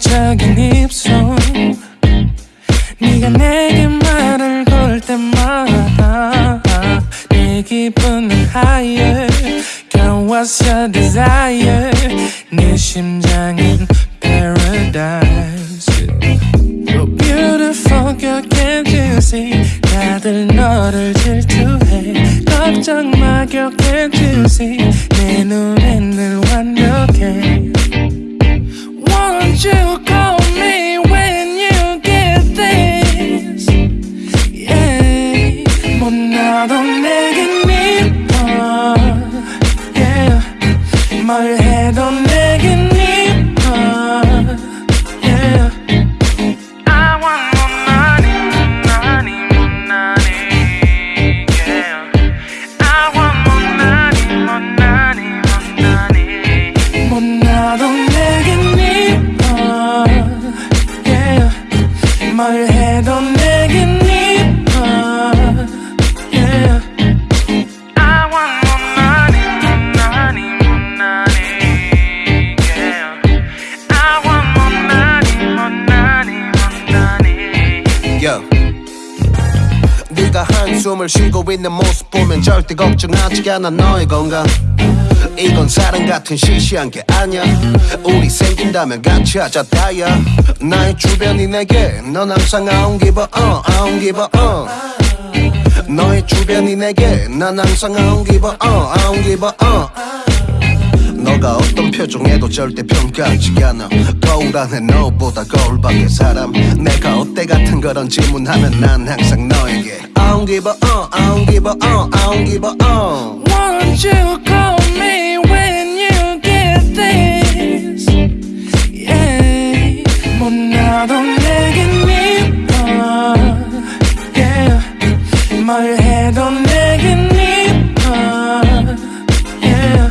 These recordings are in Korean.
적인 입 내 기분은 higher Girl what's your desire 네 심장은 paradise You're beautiful girl can't you see 다들 너를 질투해 걱정 마 girl can't you see 뭘 해도 내겐. 네가 한숨을 쉬고 있는 모습 보면 절대 걱정하지 않아 너의 건강 이건 사랑 같은 시시한 게 아니야. 우리 생긴다면 같이 하자 다야 나의 주변이 내게 넌 항상 uh, I don't give a uh. 너의 주변이 내게 난 항상 uh, I don't give a uh. 너가 어떤 표정에도 절대 평가하지 않아. 거울 안에 너보다 거울 밖의 사람. 내가 어때 같은 그런 질문하면 난 항상 너에게 I don't give a uh, I don't give a uh, I don't give a uh 뭘 해도 내겐 이뻐. Yeah.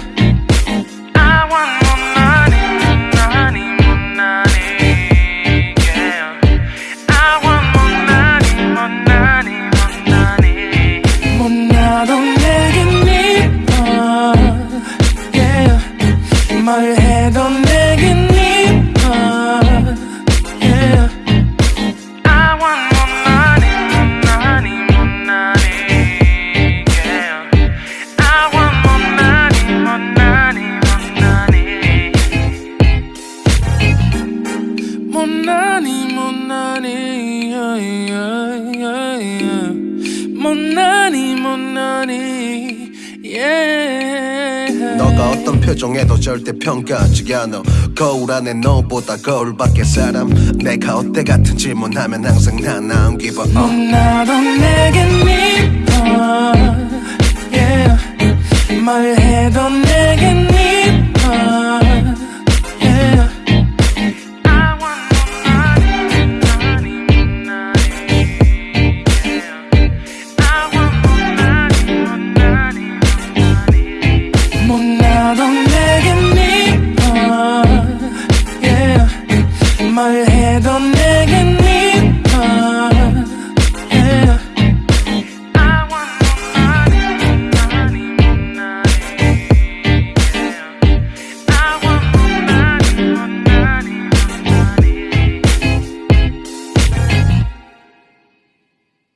Yeah. 너가 어떤 표정에도 절대 평가하지 않아 거울 안에 너보다 거울 밖의 사람 내가 어때 같은 질문하면 항상 난 I don't give uh 나도 내겐 이뻐 yeah. 뭘 해도